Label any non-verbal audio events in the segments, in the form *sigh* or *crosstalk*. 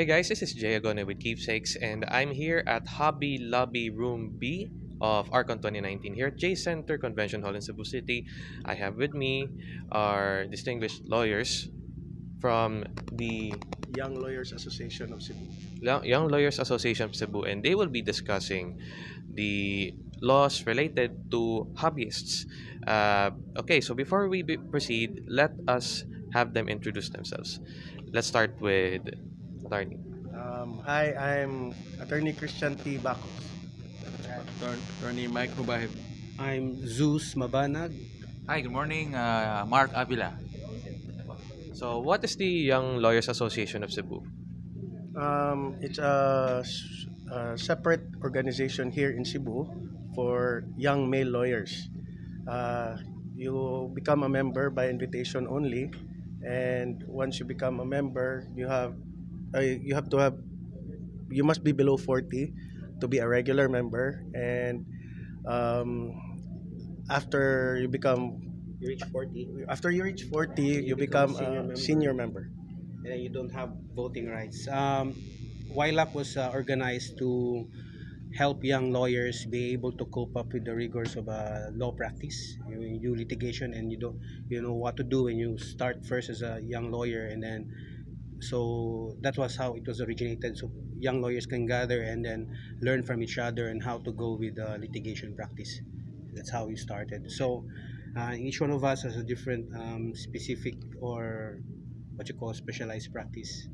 Hey guys, this is Jay Agone with Keepsakes, and I'm here at Hobby Lobby Room B of Archon 2019 here at J Center Convention Hall in Cebu City. I have with me our distinguished lawyers from the Young Lawyers Association of Cebu. Young Lawyers Association of Cebu, and they will be discussing the laws related to hobbyists. Uh, okay, so before we proceed, let us have them introduce themselves. Let's start with attorney. Um, hi, I'm Attorney Christian T. Bacos. Attorney Attorney Mike Mubahib. I'm Zeus Mabanag. Hi, good morning. Uh, Mark Avila. So, what is the Young Lawyers Association of Cebu? Um, it's a separate organization here in Cebu for young male lawyers. Uh, you become a member by invitation only, and once you become a member, you have uh, you have to have you must be below 40 to be a regular member, and um, after you become You reach 40 after you reach 40, you, You become become, a senior senior member. and then you don't have voting rights. Um, YLAC was uh, organized to help young lawyers be able to cope up with the rigors of uh, law practice. You, you do litigation and you don't you know what to do when you start first as a young lawyer and then so that was how it was originated. So young lawyers can gather and then learn from each other and how to go with uh, litigation practice. That's how we started. So uh, each one of us has a different um, specific or what you call specialized practice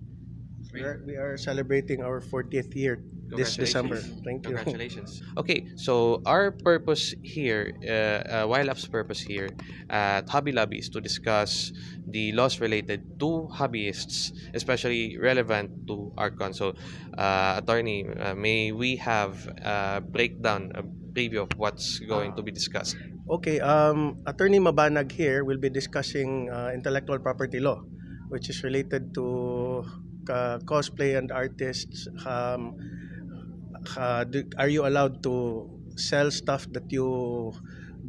We are, we are celebrating our 40th year this December. Thank you. Congratulations. *laughs* Okay, so our purpose here, uh, uh, YLAC's purpose here at Hobby Lobby is to discuss the laws related to hobbyists, especially relevant to Archon. So, uh, attorney, uh, may we have a breakdown, a preview of what's going to be discussed? Okay, um, Attorney Mabanag here will be discussing uh, intellectual property law, which is related to uh, cosplay and artists. Um, uh, do, are you allowed to sell stuff that you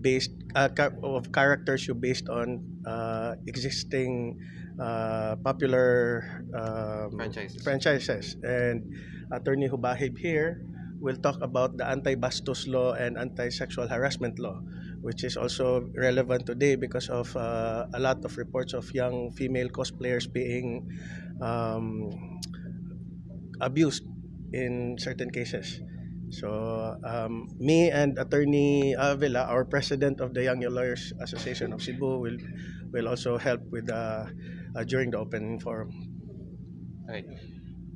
based uh, of characters you based on uh, existing uh, popular um, Franchises. franchises? And Attorney Hubahib here will talk about the anti-bastos law and anti-sexual harassment law which is also relevant today because of uh, a lot of reports of young female cosplayers being um, abused in certain cases. So, um, me and Attorney Avila, our president of the Young Lawyers Association of Cebu, will will also help with uh, uh, during the open forum. Right.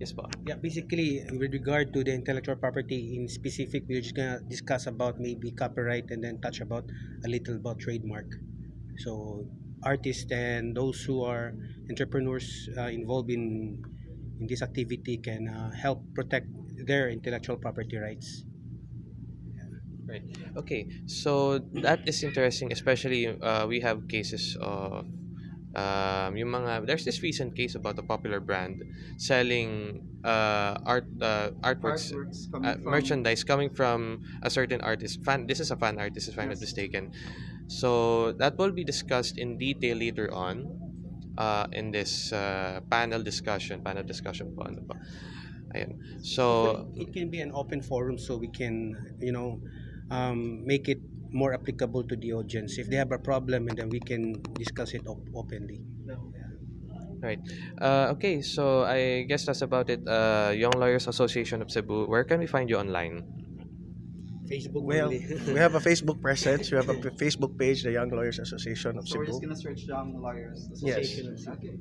Yes, po. yeah basically with regard to the intellectual property in specific we're just gonna discuss about maybe copyright and then touch about a little about trademark so artists and those who are entrepreneurs uh, involved in in this activity can uh, help protect their intellectual property rights Right. Okay. So that is interesting, especially uh, we have cases of um, yung mga there's this recent case about a popular brand selling uh, art uh, artworks, artworks coming uh, from merchandise coming from a certain artist. Fan. This is a fan artist, if I'm not Yes. mistaken. So that will be discussed in detail later on. Uh, in this uh, panel discussion, panel discussion po, ano po. Ayun. So, it can be an open forum so we can you know um, make it more applicable to the audience if they have a problem and then we can discuss it op- openly Right. Uh, okay, so I guess that's about it. Uh, Young Lawyers Association of Cebu. Where can we find you online? facebook Well, only. we *laughs* have a Facebook presence. We have a p- Facebook page, the Young Lawyers Association of So we're just Cebu. gonna search Young Lawyers Yes. Association. Okay.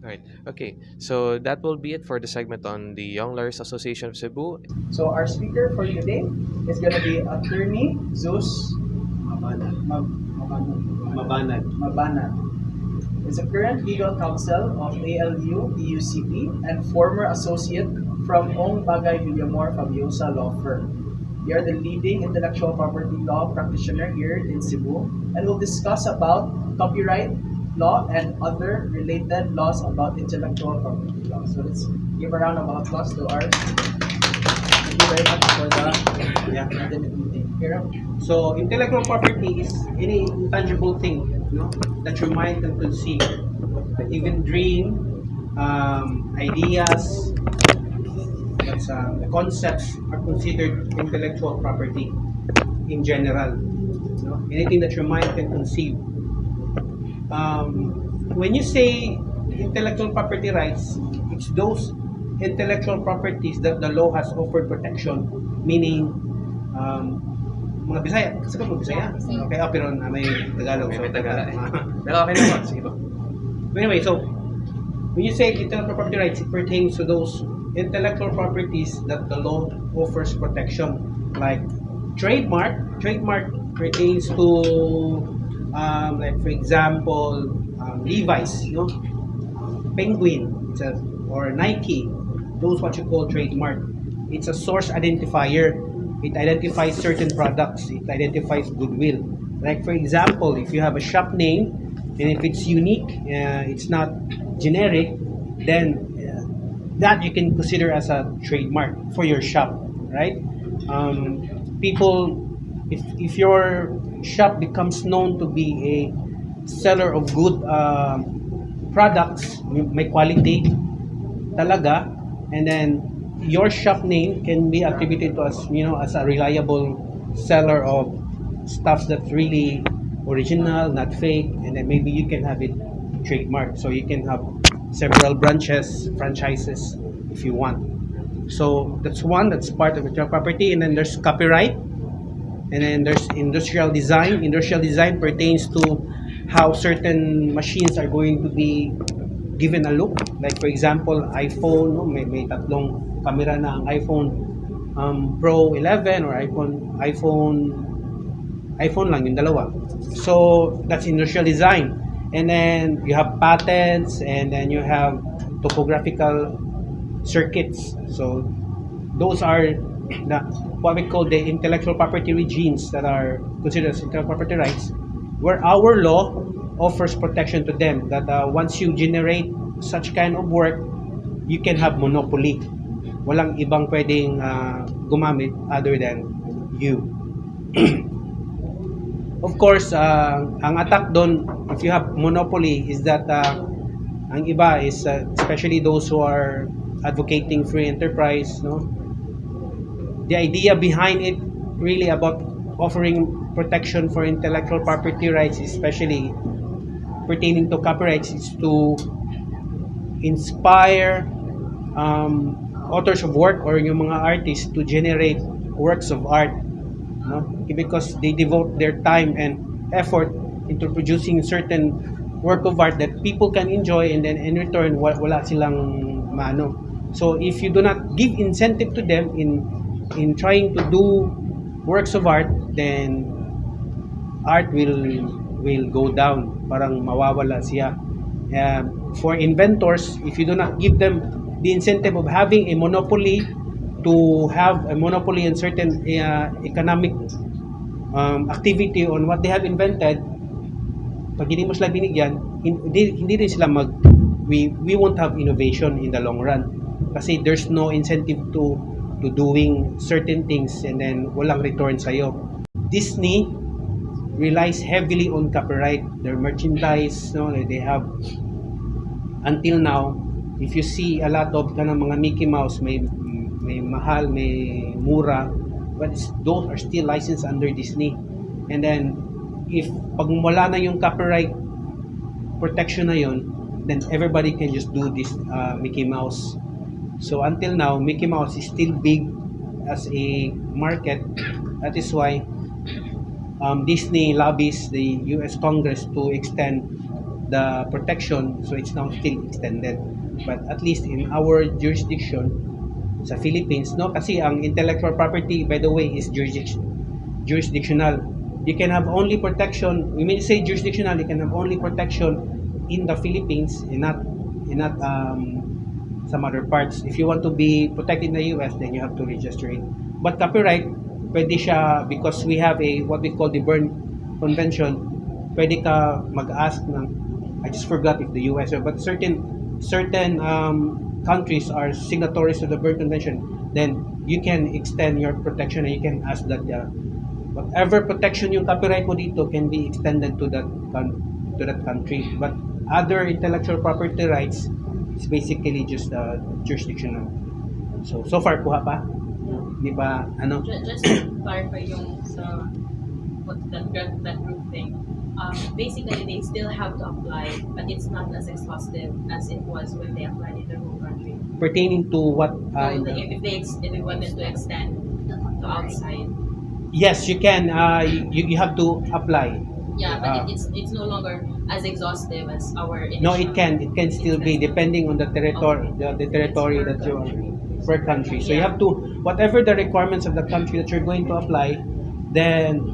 Right. Okay. So that will be it for the segment on the Young Lawyers Association of Cebu. So our speaker for today is gonna be Attorney Zeus Mabanag. Mab- Mabanag. Mabanag. Mabanag. Is a current legal counsel of ALU TUCP and former associate from Ong Bagay Villamor Fabiosa Law Firm. We are the leading intellectual property law practitioner here in Cebu and will discuss about copyright law and other related laws about intellectual property law. So let's give a round of applause to our Thank you very much for the Yeah. meeting. Here, So intellectual property is any intangible thing, you know, that your mind can conceive, even dream, um, ideas, rights, uh, the concepts are considered intellectual property in general. You know, anything that your mind can conceive. Um, when you say intellectual property rights, it's those intellectual properties that the law has offered protection, meaning um, mga Bisaya, kasi ka mga Bisaya? Okay, ah, pero ah, may Tagalog. May so- Tagalog. *laughs* Pero okay na po. Sige po. Anyway, so when you say intellectual property rights, it pertains to those intellectual properties that the law offers protection, like trademark. Trademark pertains to, um, like for example, um, Levi's, you know, Penguin, it's a, or Nike. Those what you call trademark. It's a source identifier. It identifies certain products. It identifies goodwill. Like for example, if you have a shop name and if it's unique, uh, it's not generic, then uh, that you can consider as a trademark for your shop, right? Um, people, if, if your shop becomes known to be a seller of good um, products, may quality talaga, and then your shop name can be attributed to as you know as a reliable seller of stuff that's really original, not fake, and then maybe you can have it trademarked. So you can have several branches, franchises if you want. So that's one, that's part of intellectual property, and then there's copyright, and then there's industrial design. Industrial design pertains to how certain machines are going to be given a look. Like for example, iPhone, no, may, may tatlong camera na ang iPhone um, Pro 11 or iPhone iPhone iPhone lang yung dalawa. So that's industrial design. And then you have patents and then you have topographical circuits. So those are the what we call the intellectual property regimes that are considered as intellectual property rights, where our law offers protection to them. That uh, once you generate such kind of work, you can have monopoly. Walang ibang pwedeng uh, gumamit other than you. *clears throat* of course, uh, ang attack doon, if you have monopoly, is that uh, ang iba is uh, especially those who are advocating free enterprise, no? The idea behind it really about offering protection for intellectual property rights, especially pertaining to copyrights, is to inspire um, authors of work or yung mga artists to generate works of art no? because they devote their time and effort into producing certain work of art that people can enjoy and then in return wa- wala silang maano so if you do not give incentive to them in in trying to do works of art then art will will go down. Parang mawawala siya. Um, for inventors if you do not give them the incentive of having a monopoly to have a monopoly in certain uh, economic um, activity on what they have invented pag hindi mo sila binigyan hindi, hindi rin sila mag we, we won't have innovation in the long run. Kasi there's no incentive to to doing certain things and then walang return sa'yo. Disney relies heavily on copyright. Their merchandise no they have until now if you see a lot of kanang mga Mickey Mouse may may mahal may mura but those are still licensed under Disney. And then if pag wala na yung copyright protection na yon then everybody can just do this uh, Mickey Mouse so until now Mickey Mouse is still big as a market. That is why um, Disney lobbies the US Congress to extend the protection. So it's now still extended. But at least in our jurisdiction sa Philippines no? Kasi ang intellectual property by the way is jurisdiction jurisdictional. You can have only protection we may say jurisdictional you can have only protection in the Philippines and not and not um, some other parts. If you want to be protected in the US then you have to register it. But copyright pwede siya because we have a what we call the Berne Convention pwede ka mag-ask ng I just forgot if the US but certain certain um, countries are signatories to the Berne Convention then you can extend your protection and you can ask that uh, whatever protection yung copyright mo dito can be extended to that to that country. But other intellectual property rights is basically just uh, jurisdictional So, so far, kuha pa? Di ba, ano? Ju- Just to clarify yung sa what that that group thing. Um, basically, they still have to apply, but it's not as exhaustive as it was when they applied in their home country. Pertaining to what? uh, So in the- the- if, if they ex- if they wanted to extend to outside, yes, you can. Uh, you, you have to apply. Yeah, but Ah. it, it's it's no longer as exhaustive as our. No, it can. It can still be depending on the territory, the, the territory that you country. per country. So you have to whatever the requirements of the country that you're going to apply, then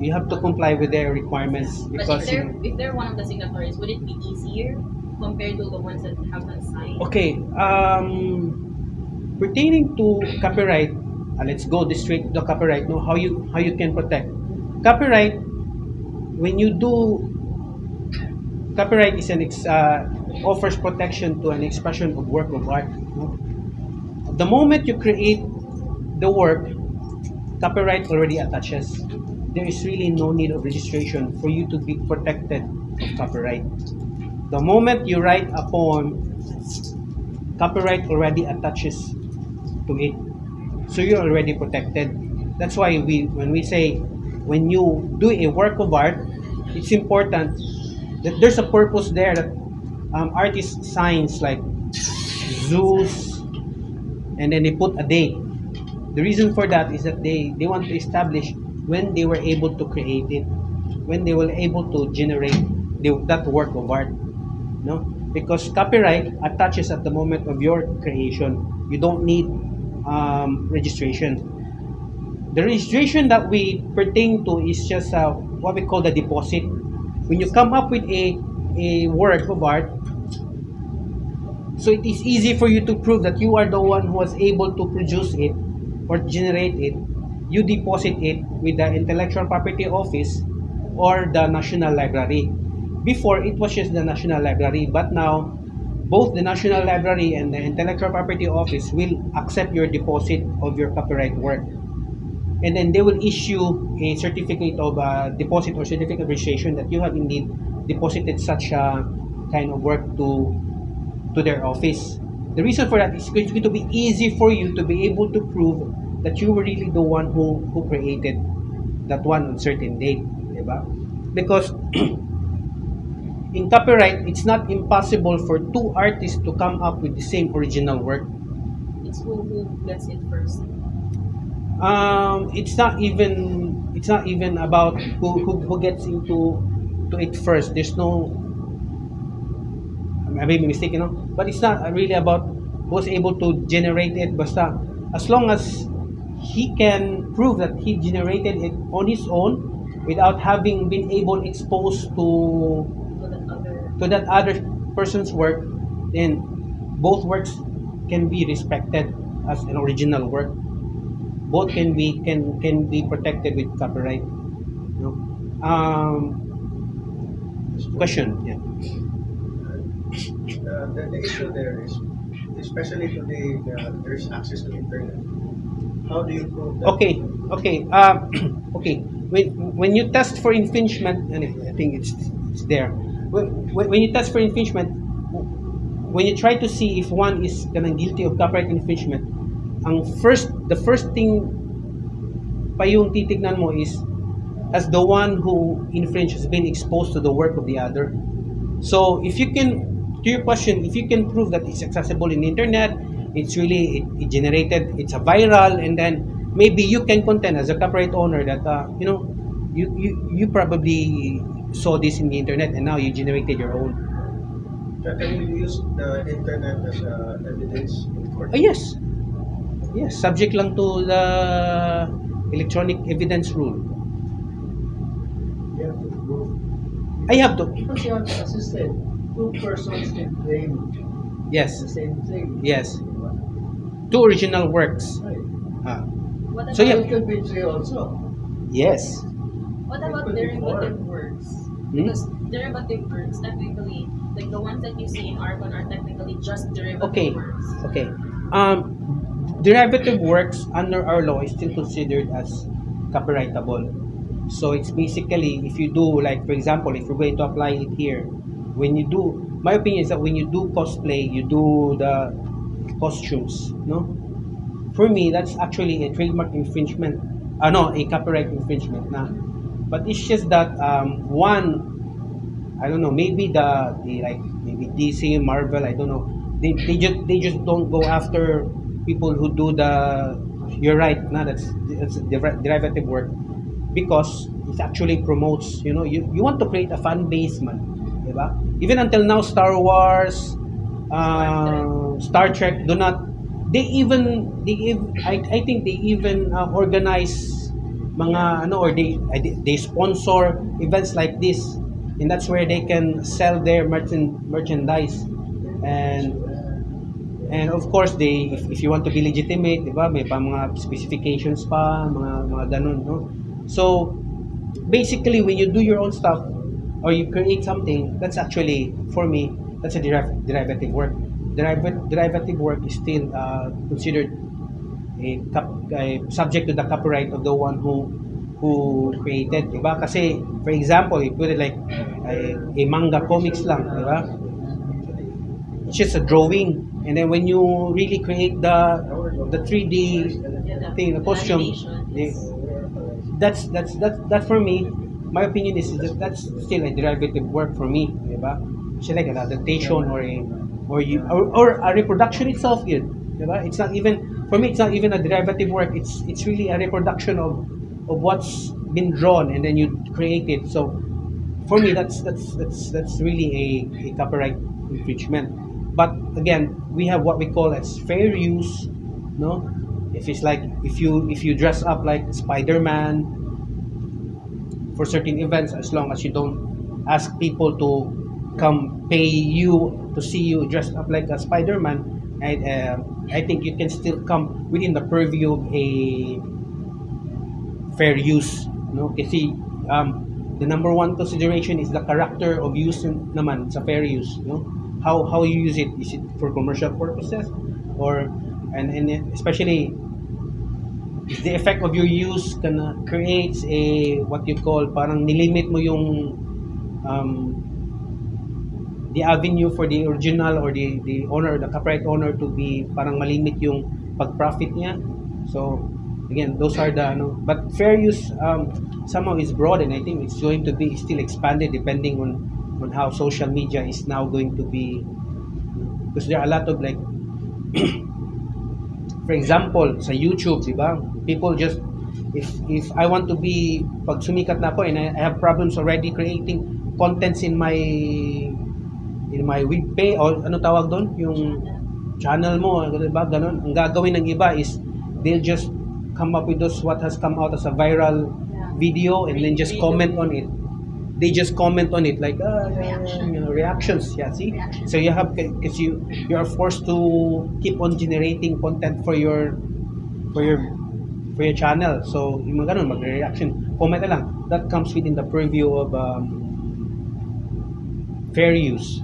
you have to comply with their requirements But if because they're know, if they're one of the signatories, would it be easier compared to the ones that have not signed? Okay, um, pertaining to copyright, uh, let's go this straight to the copyright. No, how you how you can protect copyright when you do copyright is an ex, uh, offers protection to an expression of work of art. No? The moment you create the work, copyright already attaches. There is really no need of registration for you to be protected of copyright. The moment you write a poem, copyright already attaches to it. So you're already protected. That's why we when we say when you do a work of art, it's important that there's a purpose there that um, artist signs like Zeus and then they put a date. The reason for that is that they, they want to establish when they were able to create it, when they were able to generate the, that work of art no because copyright attaches at the moment of your creation. You don't need um, registration the registration that we pertain to is just uh, what we call the deposit. When you come up with a a work of art so it is easy for you to prove that you are the one who was able to produce it or generate it. You deposit it with the intellectual property office or the national library. Before it was just the national library but now both the national library and the intellectual property office will accept your deposit of your copyright work and then they will issue a certificate of uh, deposit or certificate of registration that you have indeed deposited such a kind of work to to their office the reason for that is it's going to be easy for you to be able to prove that you were really the one who who created that one on certain date diba? because *clears throat* in copyright it's not impossible for two artists to come up with the same original work It's who who gets it first. Um it's not even it's not even about who who, who gets into to it first there's no I may be mistaken no? but it's not really about who's able to generate it basta as long as he can prove that he generated it on his own without having been able exposed to to that other person's work, then both works can be respected as an original work. Both can be can can be protected with copyright. No? Um, question. Yeah. Uh, the, the issue there is, especially today, uh, there's access to internet. How do you prove that? Okay. Okay. Um, *clears throat* okay. When when you test for infringement, and I think it's it's there. When, when you test for infringement, when you try to see if one is kanang guilty of copyright infringement, ang first the first thing pa yung titignan mo is as the one who infringed has been exposed to the work of the other. So if you can, to your question, if you can prove that it's accessible in the internet, it's really it, it generated, it's a viral, and then maybe you can contend as a copyright owner that uh, you know you, you you probably saw this in the internet and now you generated your own. Can you use the internet as uh, evidence in court? Oh yes, yes, subject lang to the electronic evidence rule. You have to prove. I have to. Because you have assisted, two persons can claim Yes, the same thing. yes. Two original works. Right. Ah, what about So, yeah. It could be three also. yes. what about could be derivative works? Hmm? Because derivative works technically like the ones that you see in Archon are technically just derivative Okay. works. Okay. Um, derivative works under our law is still considered as copyrightable. So it's basically if you do like for example, if you're going to apply it here, when you do, my opinion is that when you do cosplay, you do the costumes, no? for me, that's actually a trademark infringement. Uh, no, a copyright infringement na. But it's just that um, one, I don't know, maybe the, the like maybe DC, Marvel, I don't know. They, they just they just don't go after people who do the. You're right, na that's that's deri- derivative work because it actually promotes. You know, you, you want to create a fan base, man, diba? Even until now, Star Wars, uh, Star Trek do not they even they ev- I, I think they even uh, organize mga ano or they they sponsor events like this and that's where they can sell their merchant merchandise and and of course they if, if you want to be legitimate di ba may pa mga specifications pa mga mga ganun no? So basically when you do your own stuff or you create something that's actually for me that's a deriv- derivative work. Derivative derivative work is still uh, considered a, a subject to the copyright of the one who who created diba kasi for example you put it like a, a manga comics lang diba it's just a drawing. And then when you really create the the 3D thing the costume that's that's that's that for me. My opinion is that that's still a derivative work for me diba? It's like an adaptation or a or you or, or a reproduction itself yun diba? It's not even for me it's not even a derivative work. It's it's really a reproduction of of what's been drawn and then you create it. So for me that's that's that's that's really a, a copyright infringement but again we have what we call as fair use no? If it's like if you if you dress up like spider-man for certain events as long as you don't ask people to come pay you to see you dressed up like a spider-man I, uh, I think you can still come within the purview of a fair use no? Kasi um, the number one consideration is the character of use naman sa fair use no how how you use it. Is it for commercial purposes? Or and and especially the effect of your use kana creates a what you call parang nilimit mo yung um, the avenue for the original or the the owner the copyright owner to be parang malimit yung pag-profit niya. So again those are the ano but fair use um, somehow is broad and I think it's going to be still expanded depending on on how social media is now going to be because there are a lot of like *clears throat* for example sa YouTube di ba? People just if if I want to be pag sumikat na ako and I, I have problems already creating contents in my in my web page or ano tawag doon? Yung channel mo di ba? Ganun. Ang gagawin ng iba is they'll just come up with those what has come out as a viral video and then just comment on it they just comment on it like ah, yeah, yeah, you know, reactions. Yeah see? So you have because you you are forced to keep on generating content for your for your for your channel. So yung mga ganun magre-reaction. Comment na lang. That comes within the purview of um, fair use.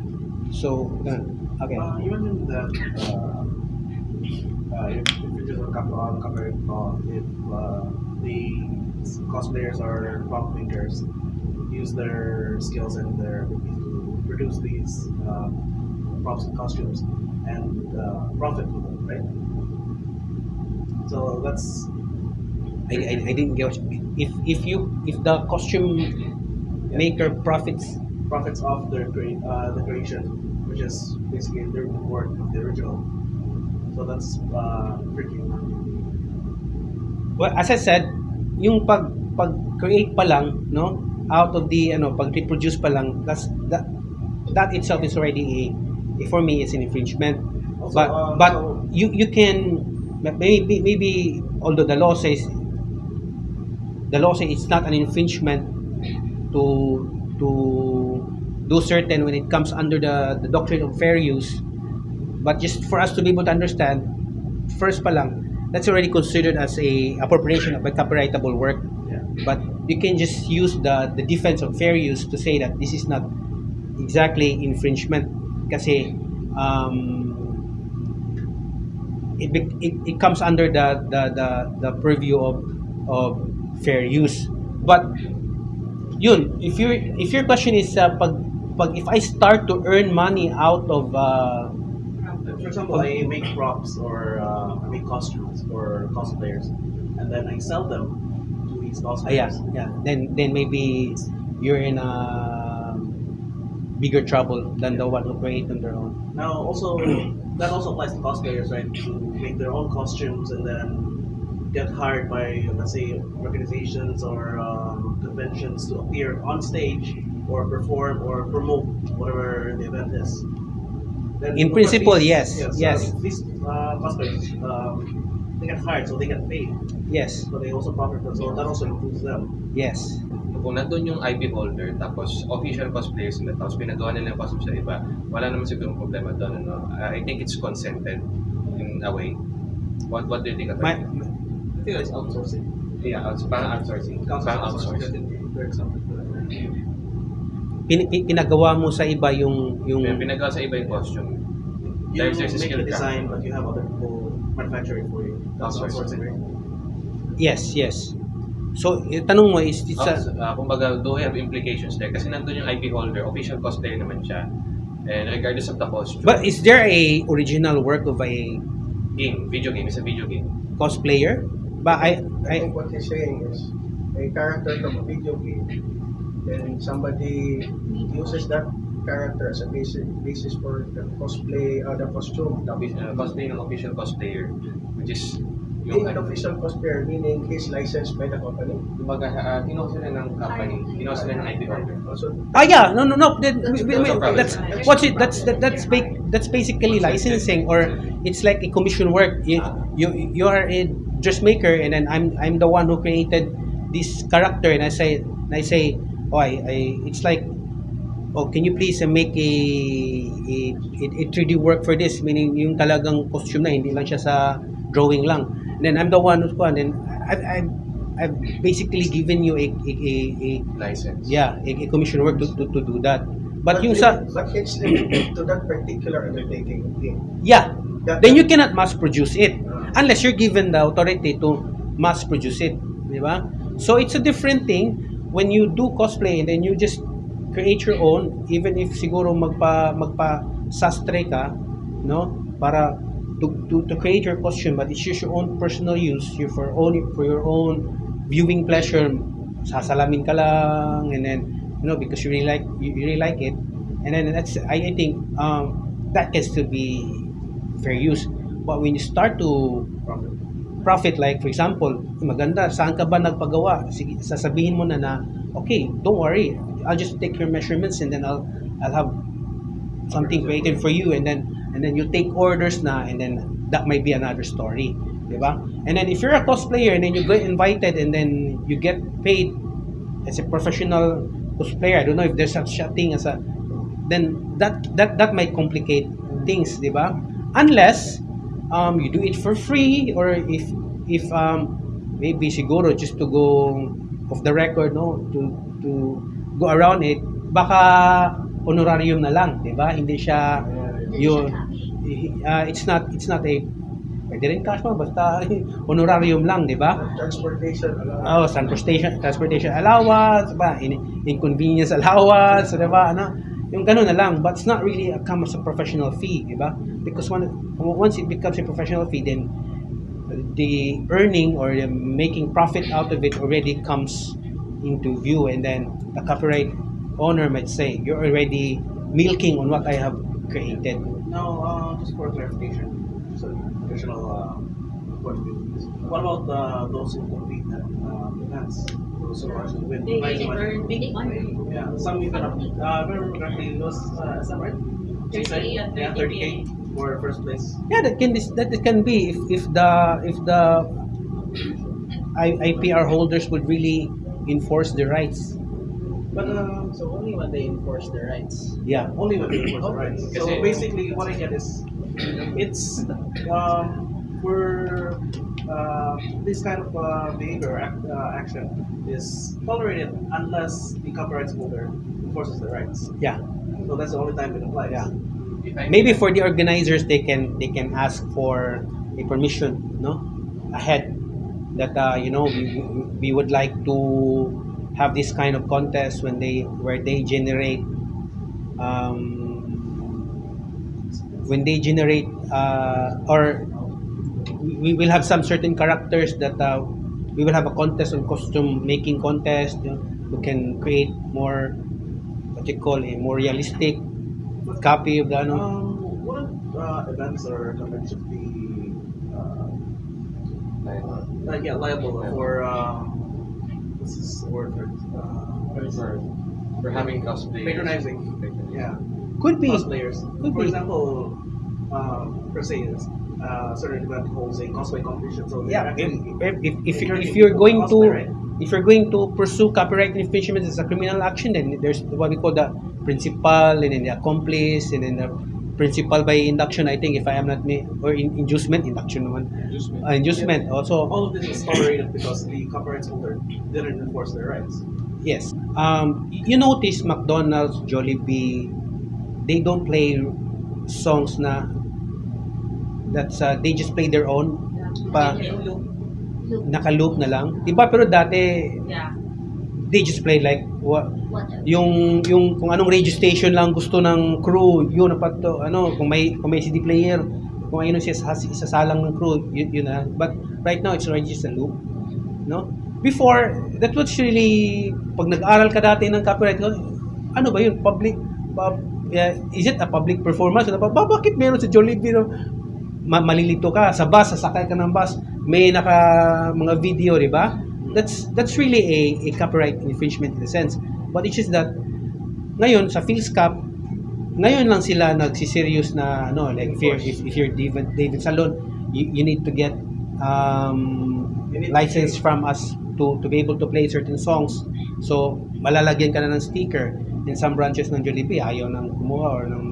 So ganun. okay. Uh, you mentioned that uh, uh, if, if it is a cop- uh, copyright if uh, the cosplayers or prop makers use their skills and their ability to produce these uh, props and costumes and uh, profit from them, right? So that's I, I, I didn't get what you, if if you if the costume maker profits profits off their uh, the creation, which is basically their work of the original. So that's uh, tricky. well as I said yung pag pag create pa lang no out of the ano pag reproduce pa lang that's that that itself is already a, for me is an infringement Also, but uh, but so- you you can maybe maybe although the law says the law says it's not an infringement to to do certain when it comes under the the doctrine of fair use but just for us to be able to understand first pa lang that's already considered as a appropriation of a copyrightable work. But you can just use the the defense of fair use to say that this is not exactly infringement. Kasi um, it, it, it comes under the, the, the, the purview of, of fair use but yun if your if your question is uh, pag, pag if I start to earn money out of uh, For example, I make props or uh, I make costumes for cosplayers, and then I sell them these Ah, yeah, yeah. Then then maybe you're in a bigger trouble than the one who create on their own. Now, also *clears throat* that also applies to cosplayers, right? To make their own costumes and then get hired by, let's say, organizations or um, conventions to appear on stage or perform or promote whatever the event is. Then, In principle, these- yes, so yes. These uh, cosplayers, um, they get hired, so they get paid, Yes, so they also profit. So that also improves them. yes. kung nandun yung IP holder, tapos official cosplayers nila, tapos pinagawa nila yung costume sa iba, wala naman siguro problema doon. Ano? I think it's consented in a way. What what do you think of My, that? I think that's outsourcing. Yeah, outs- parang outsourcing. Parang outsourcing. For example. pin, pin- pinagawa mo sa iba yung yung pinagawa sa iba yung costume. You There's- there's a make skill design, but you have other people manufacturing for you. That's Outsourcing. outsourcing, yes, yes. So, yung tanong mo is it's a, Uh, kumbaga, do we have implications there? Kasi nandun yung IP holder, official cosplayer naman siya. And regardless of the costume, But is there a original work of a game, video game, is a video game. cosplayer? But I, I I think what he's saying is a character from a video game, then somebody uses that character as a basis, basis for the cosplay, uh, the costume. The, uh, cosplay ng official cosplayer, which is yung Being an official cosplayer, meaning he's licensed by the company. Kumbaga, uh, kinuha sila ng company, kinuha sila ng IP holder. Also, Ah yeah, no no no. That, we- we- That's that's what's it? That's that, that's ba- that's basically licensing, or it's like a commission work. You you, you are a dressmaker, and then I'm I'm the one who created this character, and I say and I say, oh, I, I it's like, oh, can you please uh, make a a, a, a 3D work for this? Meaning yung talagang costume na hindi lang siya sa drawing lang. And then I'm the one who's and then I've, I've I've basically given you a a, a, a License. yeah, a, a commission work to, to, to do that. But, yung sa, but it's limited to that particular undertaking. Okay. yeah, That- then you cannot mass produce it unless you're given the authority to mass produce it. Di ba? So it's a different thing when you do cosplay and then you just create your own, even if siguro magpa, magpa sastre ka, no? Para to, to, to create your costume, but it's just your own personal use, you for own for your own viewing pleasure. Sasalamin ka lang, and then you know because you really like you really like it, and then that's I, I think um, that can still be fair use. But when you start to profit, like for example, maganda, saan ka ba nagpagawa? Sige, sasabihin mo na na, okay, don't worry, I'll just take your measurements and then I'll I'll have something created for you and then and then you take orders na and then that might be another story, di ba? And then if you're a cosplayer and then you get invited and then you get paid as a professional cosplayer, I don't know if there's such a thing as a then that that that might complicate things, di ba? Unless um, you do it for free or if if um, maybe siguro just to go off the record no to to go around it baka honorarium na lang, 'di ba? Hindi siya yun uh, it's not it's not a pwede rin cash mo basta *laughs* honorarium lang, 'di ba? Transportation, uh, Oh, transportation transportation allowance, ba? In, inconvenience allowance, 'di ba? Ano? Yung ganun na lang, but it's not really a come as a professional fee, 'di? Because when, once it becomes a professional fee, then the earning or the making profit out of it already comes into view and then the copyright owner might say you're already milking on what I have created. Now, uh, just for clarification, so uh. What about uh, those who compete at uh, events? Those who actually win They prize earn big money. Yeah, some even up. Uh, if I remember correctly, it was uh, is that right? She said, 30, uh, yeah, 30K. 30k for first place. Yeah, that can that it can be if, if the if the I, IPR holders would really enforce the rights. But uh, So only when they enforce their rights. Yeah. only when they enforce the rights. So basically, what I get is, it's um, for uh, this kind of uh, behavior act, uh, action is tolerated unless the copyright holder enforces the rights. Yeah. So that's the only time it applies. Yeah. Maybe for the organizers they can they can ask for a permission, no? Ahead that uh, you know we, we would like to have this kind of contest when they where they generate um, when they generate uh, or we will have some certain characters that uh, we will have a contest on costume making contest you know, we can create more what you call a more realistic copy of the ano Um, what uh, events or conventions be uh, uh, yeah, liable for um, what's this word for uh, We're having cosplay. patronizing? Yeah, could be cosplayers. Could For be. example, uh, per se, uh, certain event holds a cosplay competition. So yeah if, if, if, if, if you're going cosplay, to right? if you're going to pursue copyright infringement as a criminal action then there's what we call the principal and then the accomplice and then the principal by induction I think if I am not me or in, inducement induction naman uh, inducement also all of this is tolerated because the copyright holder didn't enforce their rights. Yes. Um, you notice McDonald's, Jollibee, they don't play songs na that's uh, they just play their own pa naka-loop na lang. 'Di ba? Pero dati Yeah. they just play like what yung yung kung anong radio station lang gusto ng crew, yun na to ano, kung may kung may CD player, kung ayun sisas- isasalang ng crew, yun, yun na. But right now it's already just a loop. No? Before, that was really pag nag-aral ka dati ng copyright, ano ba yun? Public pub, yeah, is it a public performance? Ano ba, ba bakit meron sa Jollibee no? Ma- malilito ka sa bus, sasakay ka ng bus, may naka mga video, di ba? That's that's really a, a copyright infringement in a sense. But it's just that ngayon sa Phil's Cup, ngayon lang sila nagsiserious na ano like if you're, if, if you're David David Salon, you, you need to get um, to license from us to to be able to play certain songs. So malalagyan ka na ng sticker. In some branches ng Jollibee, ayaw nang kumuha or ng.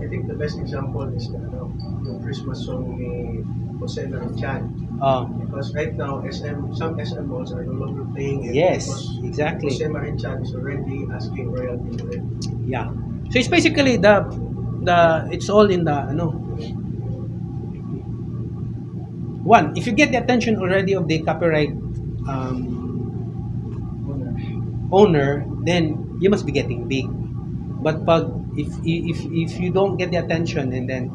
I think the best example is the, ano, yung Christmas song ni Jose Chan. Ah, Because right now, SM, some SM malls are no longer playing it. Yes, exactly. Jose Chan is already asking royalty for it. Yeah. So it's basically the the it's all in the ano. One, if you get the attention already of the copyright um, owner, then you must be getting big. But pag if if if you don't get the attention and then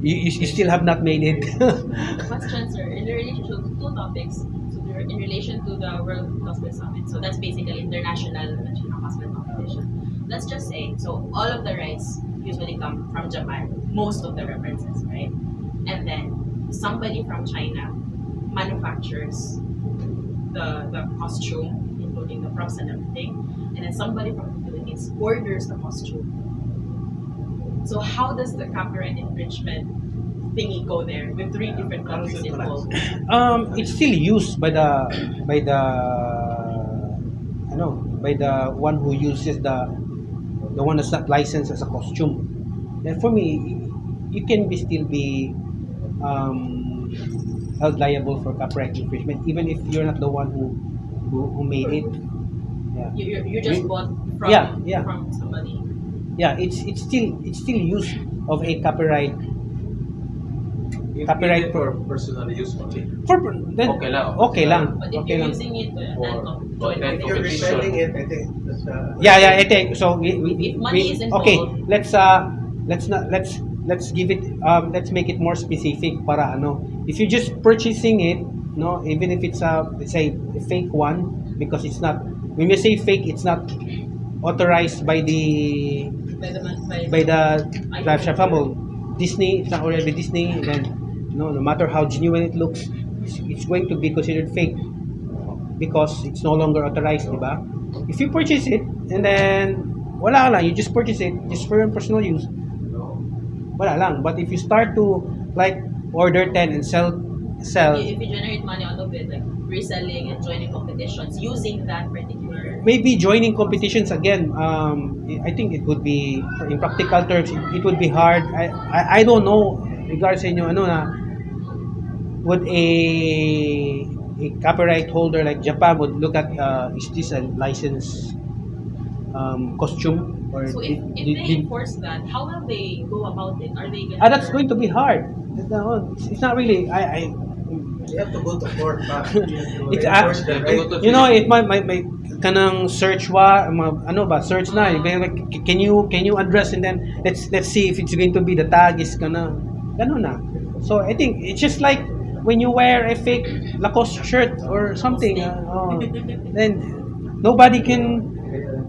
you, you, you still have not made it. *laughs* Question, sir. In relation to two topics, so they're in relation to the World Cosplay Summit. So that's basically international national cosplay competition. Let's just say, so all of the rights usually come from Japan, most of the references, right? And then somebody from China manufactures the the costume, including the props and everything, and then somebody from the Philippines orders the costume. So how does the copyright infringement thingy go there with three different countries involved? um, it's still used by the by the I know by the one who uses the the one that's not licensed as a costume. And for me, you can be still be um, held liable for copyright infringement even if you're not the one who who, who made it. Yeah. You, you, you just We- bought from Yeah, yeah. from somebody. Yeah, it's it's still it's still use of a copyright copyright for personal use only. for then Okay lang. okay lang But if okay you're lang. using it to For- attend com- for join attend If you're competition, reselling it, I think that's uh, Yeah, yeah, I think so. We, we, If money we- is involved- okay, let's uh, let's not let's let's give it um, let's make it more specific para ano. If you're just purchasing it, no, even if it's a say a fake one, because it's not. When we say fake, it's not authorized by the by the by, the I- live shop well, Disney. It's not already Disney. Then no, no matter how genuine it looks, it's, it's going to be considered fake because it's no longer authorized, di ba? If you purchase it and then wala lang, you just purchase it just for your personal use, wala lang. But if you start to like order 10 and sell sell if you generate money out of it, like reselling and joining competitions using that particular maybe joining competitions again um i think it would be in practical terms it, would be hard. I, I i don't know regards sa inyo ano na would a a copyright holder like japan would look at uh, is this a licensed um, costume? Or So if, if did- they did- enforce that, how will they go about it? Are they gonna ah, that's going to be hard. It's, it's not really i i You have to go to court pa. *laughs* It's, uh, you know, it might, might, might kanang search wa, ano ba, search na, eh. Can you, can you address and then, let's, let's see if it's going to be the tag is kana, ganun na. So, I think, it's just like, when you wear a fake Lacoste shirt or something, uh, oh, then, nobody can,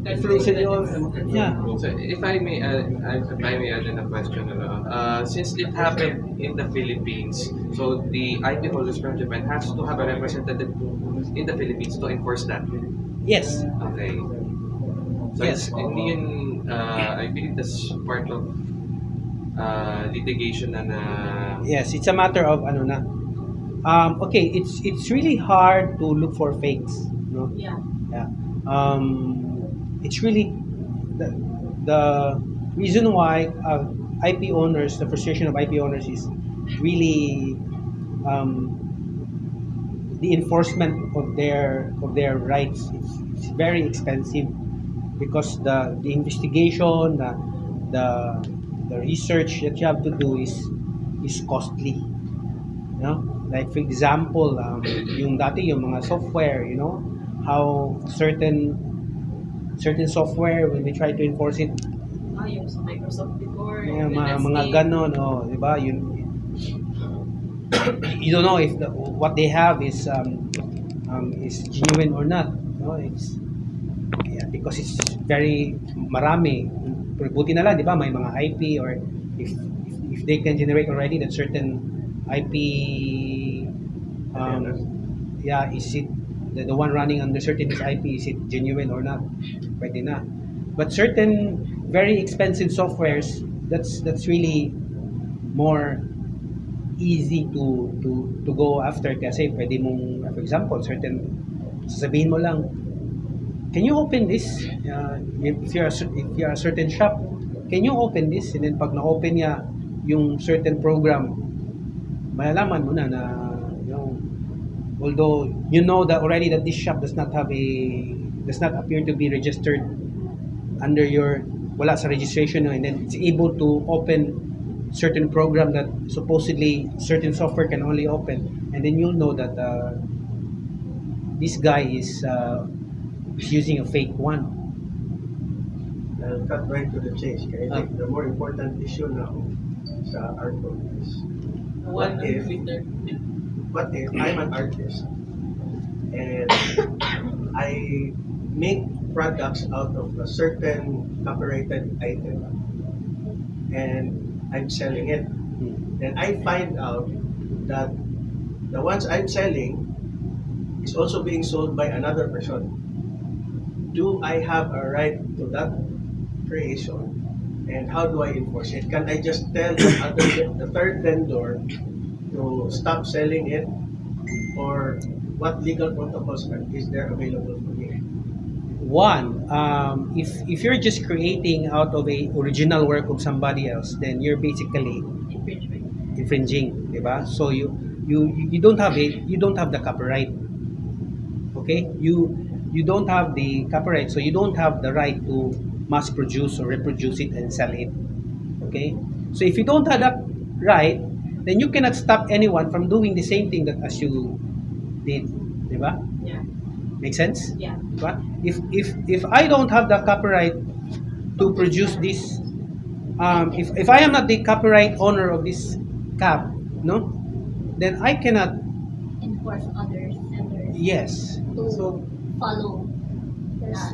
yeah. So if I may add, if I may add in a question, ano, uh, since it happened in the Philippines, so the IP holders from Japan has to have a representative in the Philippines to enforce that. Yes. Okay. So Yes. it's hindi yun, uh, I believe that's part of uh, litigation na na Yes, it's a matter of ano na. Um, okay, it's it's really hard to look for fakes, no? Yeah. Yeah. Um, it's really the, the reason why uh, IP owners, the frustration of IP owners is really um, the enforcement of their of their rights. It's, it's very expensive because the the investigation, the the the research that you have to do is is costly. You know, like for example, um, yung dati yung mga software, you know, how certain certain software when they try to enforce it, Ah, yung sa Microsoft before. mga yung mga, mga ganon, oh, di ba? Yun, *coughs* you don't know if the, what they have is um, um, is genuine or not. No, it's yeah, because it's very marami. Pero buti na lang, di ba? May mga IP or if if, if they can generate already that certain IP um, yeah, is it the, the one running under certain IP is it genuine or not? Pwede na. But certain very expensive softwares, that's that's really more easy to to to go after kasi pwede mong for example certain sasabihin mo lang can you open this uh, if you're if you're a certain shop can you open this and then pag na-open niya yung certain program malalaman mo na na although you know that already that this shop does not have a does not appear to be registered under your wala sa registration and then it's able to open certain program that supposedly certain software can only open. And then you'll know that uh, this guy is uh, using a fake one. I'll cut right to the chase. Kaya I think the more important issue now sa art world is What if- What if mm. I'm an artist and I make products out of a certain copyrighted item and I'm selling it. Mm. Then I find out that the ones I'm selling is also being sold by another person. Do I have a right to that creation? And how do I enforce it? Can I just tell the, other, the third vendor to stop selling it? Or what legal protocols are- is there available for you? one um, if if you're just creating out of a original work of somebody else then you're basically infringing, infringing, 'di ba? So you you you don't have it, you don't have the copyright. Okay? You you don't have the copyright, so you don't have the right to mass produce or reproduce it and sell it. Okay? So if you don't have that right, then you cannot stop anyone from doing the same thing that as you did, 'di ba? Yeah. Make sense? Yeah. Diba? If if if I don't have the copyright to produce this, um, if if I am not the copyright owner of this cap, no, then I cannot. enforce others Yes. to follow that.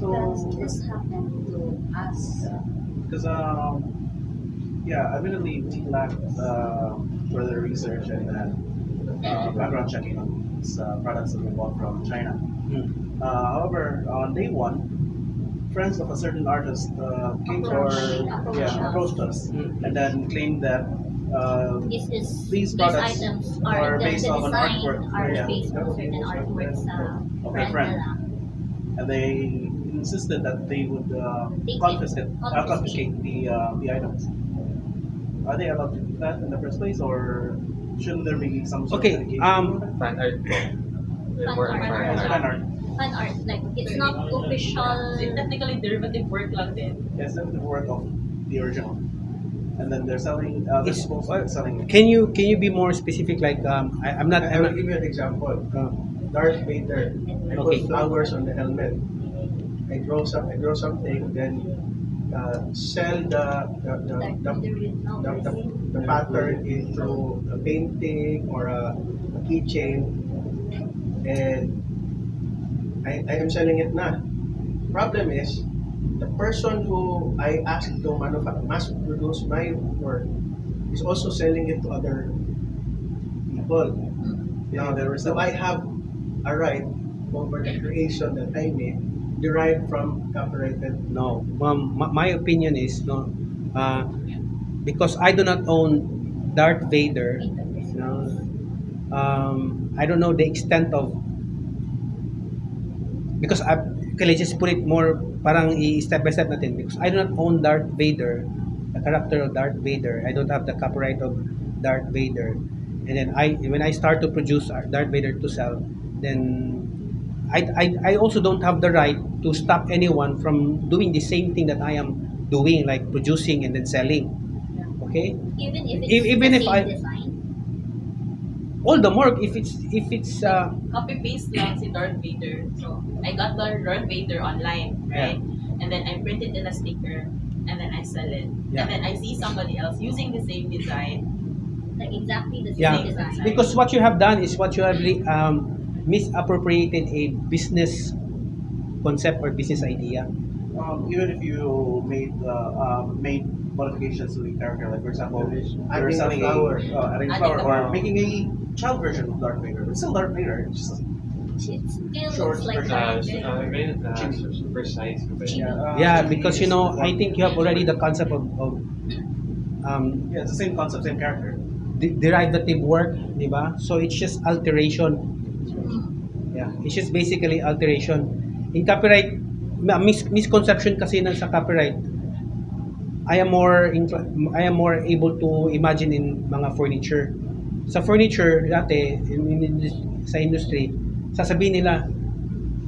So, Does this happen to us? because um, yeah, admittedly, we lacked uh, further research and then uh, background checking on these uh, products that we bought from China. Hmm. Uh, however, on day one, friends of a certain artist uh, came or Approach- yeah, approached us Hmm. and then claimed that uh, This is These these products items are are, the, based the off an design artwork. are Yeah. based on certain artworks uh, Of a friend. and they insisted that they would uh, Take it. confiscate, uh, Confiscate. confiscate the uh, the items. Are they allowed to do that in the first place, or shouldn't there be some sort Okay, of litigation? um, fan art po. Fan art. fan art. fan art. Like it's not official. It's technically derivative work lang din. Yes, that's the work of the original. and then they're selling. Uh, they're It's- supposed to be selling. Can you can you be more specific? Like um, I, I'm not. I I'm will give you an example. uh, Darth Vader. I Okay. put flowers on the helmet. I draw some. I draw something. Then uh, sell the the the, the, the, the, the pattern into a painting or a, a keychain, and I, I am selling it na. Problem is, the person who I asked to manufacture, mass produce my work is also selling it to other people. Now, they were so I have a right over the creation that I made derived from copyrighted. No, um, my, opinion is no, uh, because I do not own Darth Vader. You know, um, I don't know the extent of because I okay, let's just put it more parang i step by step natin because I do not own Darth Vader, the character of Darth Vader. I don't have the copyright of Darth Vader, and then I when I start to produce Darth Vader to sell, then I, I, I also don't have the right to stop anyone from doing the same thing that I am doing, like producing and then selling. Okay, Even if it's even the if same I- design. all the more if it's if it's uh, Copy paste lang si Darth Vader. So, I got the Darth Vader online, right? And then I print it in a sticker, and then I sell it. Yeah. And then I see somebody else using the same design. Like exactly the same yeah design. because what you have done is what you have really, um, misappropriated a business concept or business idea. Um, even if you made uh, um, made modifications to the character, like for example, you're Adding a selling flower. a, uh, adding a flower, or flower. making a child version of Darth Vader. It's still Darth Vader. It's just, It still Short looks like version. Uh, that. very, super size. yeah, uh, Yeah, because you know I think you have already the concept of, of um, yeah, it's the same concept, same character. de- derivative work, di? So it's just alteration. Yeah, it's just basically alteration. In copyright, mis- misconception kasi ng sa copyright. I am more I am more able to imagine in mga furniture. Sa furniture dati in, in, in- sa industry, sasabihin nila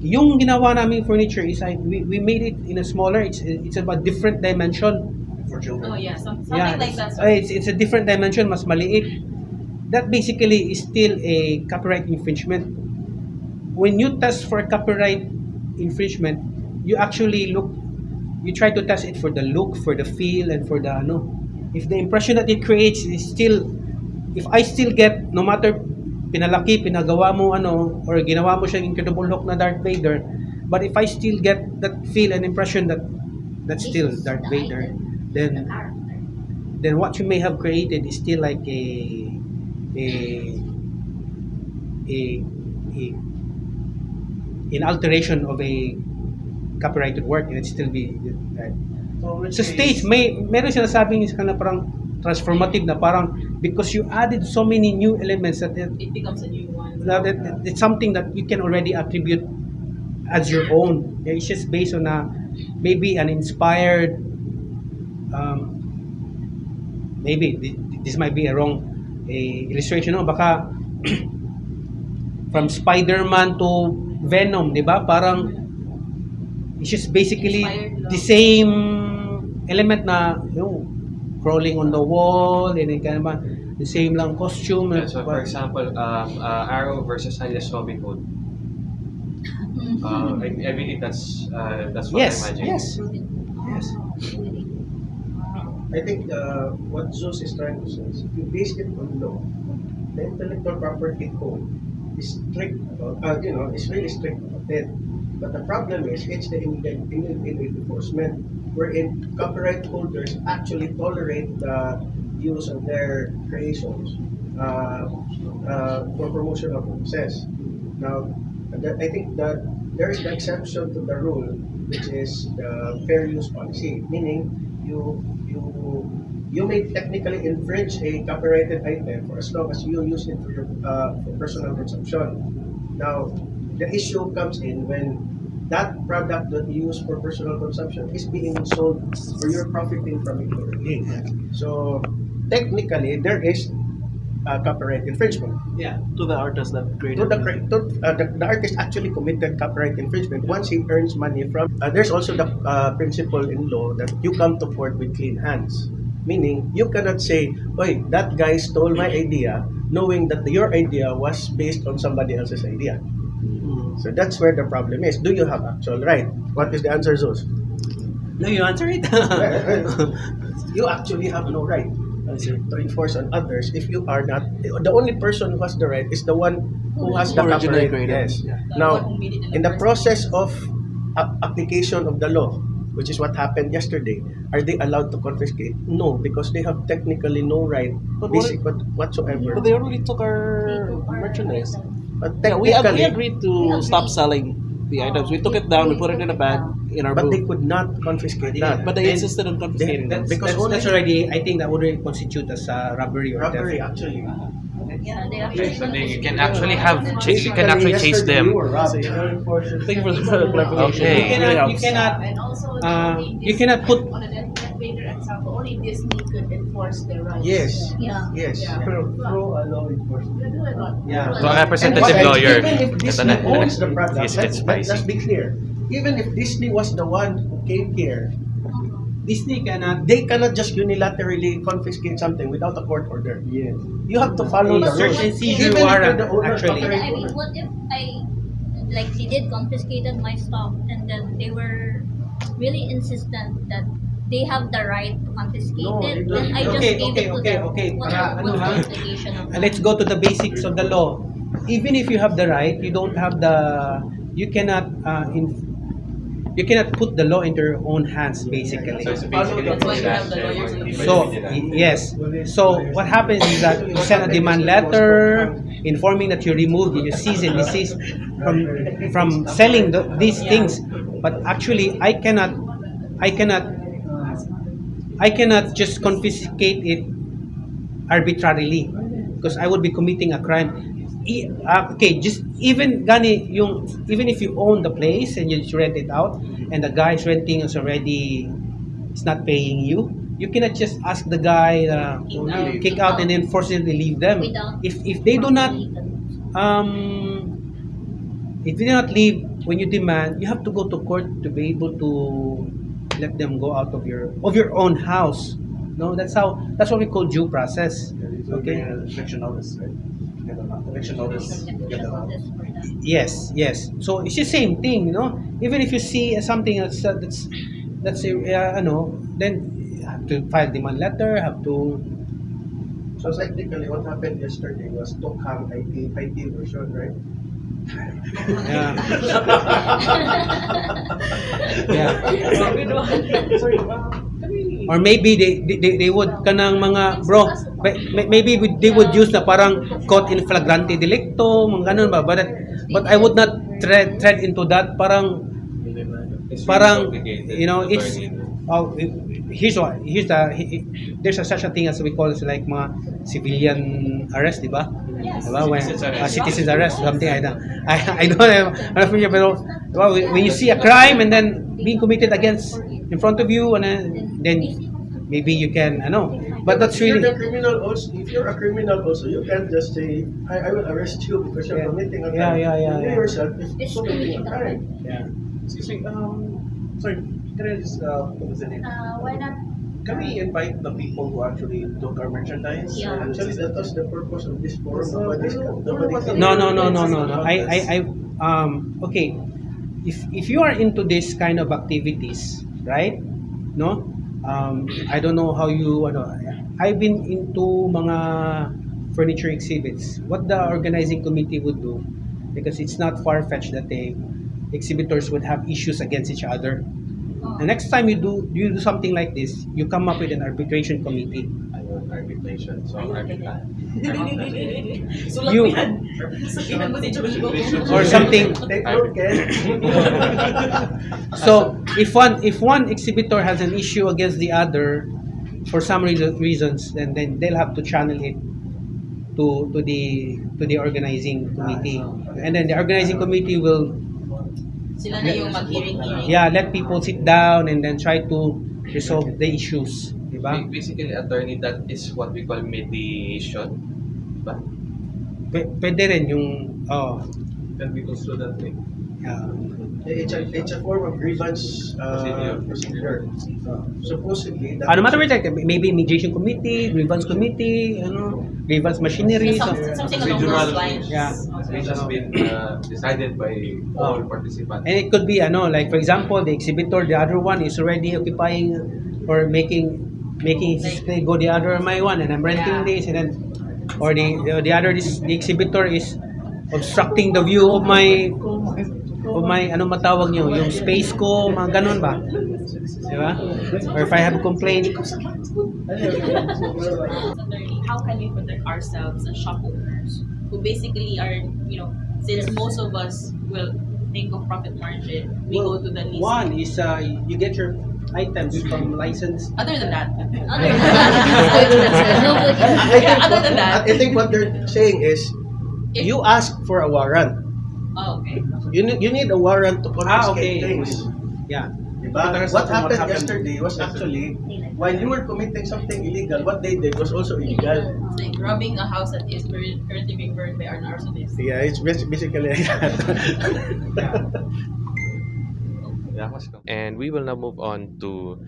yung ginawa naming furniture is I, we, we made it in a smaller it's it's about different dimension for children. Oh, yeah. Some, something yeah, like it's, that. uh, it's, it's a different dimension, mas maliit. That basically is still a copyright infringement. When you test for copyright infringement, you actually look, you try to test it for the look, for the feel, and for the ano. If the impression that it creates is still, if I still get, no matter pinalaki, pinagawa mo ano, or ginawa mo siyang incredible look na Darth Vader, but if I still get that feel and impression that that's still Darth Vader, then then what you may have created is still like a a a, a an alteration of a copyrighted work and it still be right. So, in sa case- stage may meron sinasabing is na parang transformative na parang because you added so many new elements that it, It becomes a new one. that it, it's something that you can already attribute as your own Yeah, it's just based on a maybe an inspired um, maybe thi- this might be a wrong a illustration no baka *clears throat* from Spider-Man to Venom di ba? Parang it's just basically the same element na yung crawling on the wall and then kind of the same lang costume Yeah, so for example, um, uh, Arrow versus Alias Zombie Code. *laughs* Uh, I, I believe that's uh, that's what yes I imagine. yes. Yes. I think uh, what Zeus is trying to say is if you base it on law, the intellectual property code strict, uh, you know, is really strict about it. But the problem is it's the in, in enforcement wherein copyright holders actually tolerate the use of their creations uh, uh, for promotional purposes. Now, that, I think that there is the exception to the rule, which is the fair use policy, meaning you you you may technically infringe a copyrighted item for as long as you use it for your uh, for personal consumption. Now, the issue comes in when that product that you use for personal consumption is being sold or you're profiting from it already. So technically, there is uh, copyright infringement. yeah, to the artist that created. To the, to, uh, the, the artist actually committed copyright infringement once he earns money from. Uh, there's also the uh, principle in law that you come to court with clean hands. Meaning, you cannot say, Oy, that guy stole my idea, knowing that your idea was based on somebody else's idea. Hmm. So that's where the problem is. Do you have actual right? What is the answer, Zeus? No, you answer it. *laughs* *laughs* you actually have no right to enforce on others if you are not. The only person who has the right is the one who has the Originally copyright. Yes. The one Now, who made it in the process of application of the law, which is what happened yesterday, are they allowed to confiscate? No, because they have technically no right, But basic what, whatsoever. But they already took our merchandise. But Yeah, we, agreed to stop selling the items. We took it down, we put it in a bag in our but they booth. could not confiscate that. But they insisted on confiscating They- them. because only that's already, I think that would already constitute as uh, robbery or robbery theft. actually. They So they, you can actually have you can actually chase them. Thank you for the clarification. Okay. You cannot, you cannot, And also, uh, only you cannot put a only Disney could enforce their rights. Yes. Yeah. Yes. Yeah. Through a law enforcement. Yeah. So, And representative lawyer. Even if Disney owns the product, let's, let's, be clear. Even if Disney was the one who came here, Disney cannot they cannot just unilaterally confiscate something without a court order. Yes. You have to follow the Search rules. and seizure Even if you're warrant, actually. Yeah, I mean, what if I, like, they did confiscated my stuff and then they were really insistent that they have the right to confiscate No, it, then I just Okay, gave okay, it to okay, them. okay. What, Para what's ano, the implication of Uh, that? let's go to the basics of the law. Even if you have the right, you don't have the, you cannot, uh, in, you cannot put the law into your own hands, basically. That's why you have the lawyers in the So, yes. So, what happens is that you send a demand letter informing that you remove, you cease and desist from from selling the, these things. But actually, I cannot, I cannot, I cannot just confiscate it arbitrarily because I would be committing a crime. I- uh, okay, just even gani yung even if you own the place and you just rent it out and the guy is renting is already is not paying you, you cannot just ask the guy uh, Kick kick out and then forcibly leave them. If if they do not um if they do not leave when you demand, you have to go to court to be able to let them go out of your of your own house. No, that's how that's what we call due process. Okay. Eviction notice, right? Get them out. Eviction notice, get them out. Yes, yes. So it's the same thing, you know. Even if you see something that's uh, that's that's uh, ano, then you have to file demand letter, have to So technically, what happened yesterday was Tokhang IT, IT version, right? yeah. *laughs* yeah. *laughs* Sorry, can we Or maybe they, they, they- would kanang mga bro may- may- maybe they would use na parang caught in flagrante delicto mga ganun ba but but I would not tread tread into that parang parang you know it's oh here's what here's the he- he- there's a such a thing as we call it like mga civilian arrest di ba Yes. Diba? When, Citizen's arrest. uh, citizen's arrest, something like that. I, I don't know, pero diba, when you see a crime and then being committed against in front of you, and then, then maybe you can, I know. But that's If you're really, criminal also, if you're a criminal also, you can't just say, I, I will arrest you because you're Yeah. committing a crime. yeah, yeah, You yeah. yourself is It's committing a committing a crime. yeah. Excuse me, um, sorry, can I just, uh, what was the name? Uh, why not? Can we invite the people who actually took our merchandise? Yeah. Actually, that was the purpose of this forum. So, Nobody's, I nobody's No, no, no, no, no, no. I, I, I, um, okay. If, if you are into this kind of activities, right? No? Um, I don't know how you, ano, I've been into mga furniture exhibits. What the organizing committee would do, because it's not far-fetched that the exhibitors would have issues against each other. The next time you do you do something like this, you come up with an arbitration committee. Arbitration. So, Sulat You- yan. Sabihan mo si Jojo. Or something Take note, Ken. So if one if one exhibitor has an issue against the other for some reason, reasons, then then they'll have to channel it to to the to the organizing committee, ah, and then the organizing committee will Sila na yung mag-hearing-hearing. yeah let people sit down and then try to resolve the issues, di ba? Basically, attorney, that is what we call mediation. Ba? P- pwede rin yung oh Can we construe that way? Yeah. It's a, it's a form of grievance uh, procedure. Uh, supposedly, that Uh, no matter what, like, maybe mediation committee, grievance committee, ano, grievance machinery. Some, So, something along those lines. Yeah. Which has been uh, decided by all participants. and it could be, ano, like for example, the exhibitor, the other one is already occupying or making making display go the other my one, and I'm renting Yeah. this, and then or the the, the other this, the exhibitor is obstructing the view of my of my ano matawag niyo, yung space ko, mga ganun ba? Di ba? Or if I have a complaint, how can we protect ourselves as shop owners who basically are, you know, since most of us will think of profit margin, we go to the least. one is uh, you get your items from licensed Other than *laughs* that, Other than that, Other than that. I think what they're saying is, if, you ask for a warrant. oh, okay. You need, you need a warrant to Ah, confiscate okay. things. Yeah. Diba? What happened happened- yesterday was actually while you were committing something illegal, what they did was also illegal. It's like robbing a house that is currently being burned by an arsonist. Yeah, it's bas- basically like that. *laughs* And we will now move on to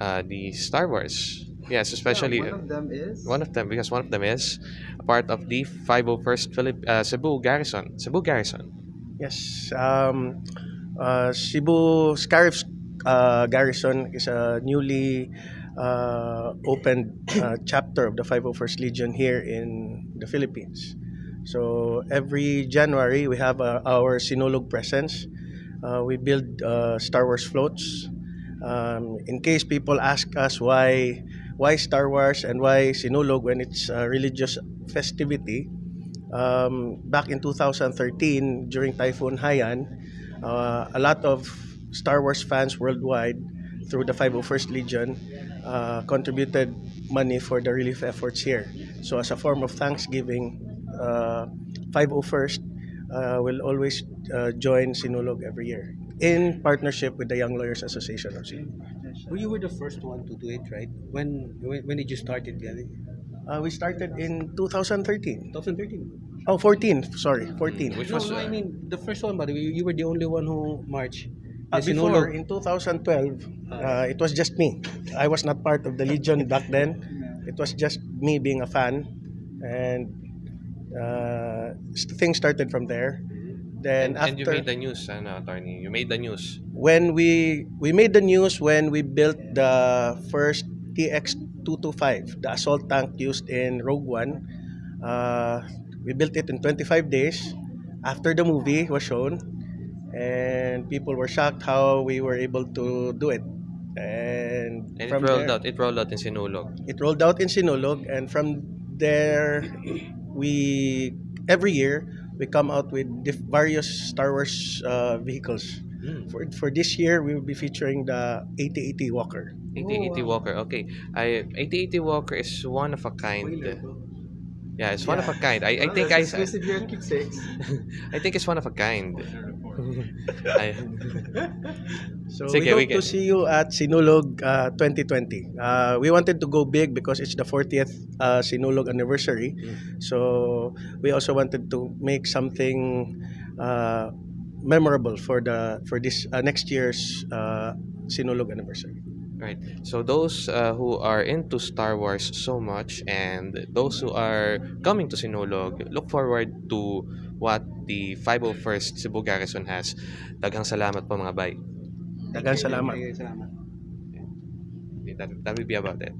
uh, the Star Wars. Yes, especially one of them is one of them because one of them is part of the 501st Philip uh, Cebu Garrison. Cebu Garrison. Yes. Um, uh, Cebu Scarif's uh, Garrison is a newly uh, opened uh, chapter of the 501st Legion here in the Philippines. So every January we have uh, our Sinulog presence. Uh, we build uh, Star Wars floats. Um, in case people ask us why why Star Wars and why Sinulog when it's a religious festivity, um, back in 2013 during Typhoon Haiyan, uh, a lot of Star Wars fans worldwide through the 501st Legion uh, contributed money for the relief efforts here. So as a form of thanksgiving, uh, 501st uh, will always uh, join Sinulog every year in partnership with the Young Lawyers Association of Cebu. Well, you were the first one to do it, right? When when, when did you start it, Gary? Uh, we started in 2013. 2013. Oh, 14. Sorry, 14. Which No, was no, I uh, mean the first one, but you, you were the only one who marched. Uh, before, Sinulog. in 2012, uh, it was just me. I was not part of the Legion back then. It was just me being a fan. And uh, things started from there. Then and, and you after, made the news, ano, attorney. You made the news. when we we made the news when we built the first TX225, the assault tank used in Rogue One. Uh, we built it in 25 days after the movie was shown, and people were shocked how we were able to do it. And, And it rolled there, out. It rolled out in Sinulog. it rolled out in Sinulog, and from there, we every year we come out with diff- various Star Wars uh, vehicles. Mm. For, for this year, we will be featuring the 8080 Walker. 8080 Walker. Okay. I 8080 Walker is one of a kind. Yeah, it's one of a kind. I, I think I Keepsakes. *laughs* I think it's one of a kind. So Sige, we we hope can- to see you at Sinulog uh, 2020. Uh, we wanted to go big because it's the 40th uh, Sinulog anniversary. So we also wanted to make something uh, memorable for the for this uh, next year's uh, Sinulog anniversary. Right. So those uh, who are into Star Wars so much and those who are coming to Sinulog, look forward to what the 501st Cebu Garrison has. Daghang salamat po mga bay. Daghang salamat. Okay, salamat. That, that will be about it.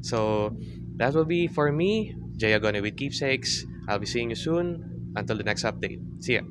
So that will be for me, Jay Agone with Keepsakes. I'll be seeing you soon. Until the next update. See ya.